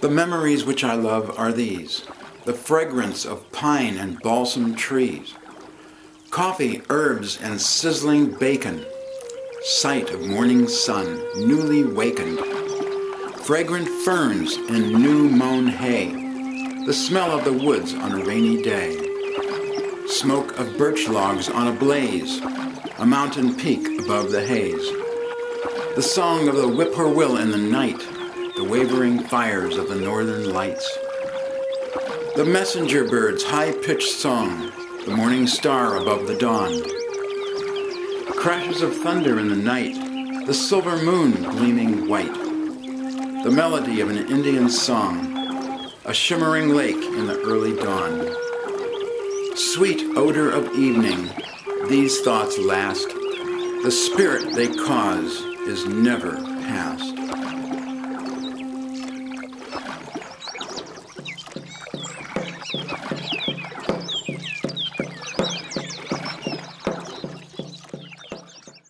The memories which I love are these. The fragrance of pine and balsam trees, coffee, herbs, and sizzling bacon, sight of morning sun, newly wakened, fragrant ferns and new mown hay, the smell of the woods on a rainy day, smoke of birch logs on a blaze, a mountain peak above the haze, the song of the whippoorwill in the night, the wavering fires of the northern lights, the messenger bird's high-pitched song, the morning star above the dawn. Crashes of thunder in the night, the silver moon gleaming white. The melody of an Indian song, a shimmering lake in the early dawn. Sweet odor of evening, these thoughts last. The spirit they cause is never past.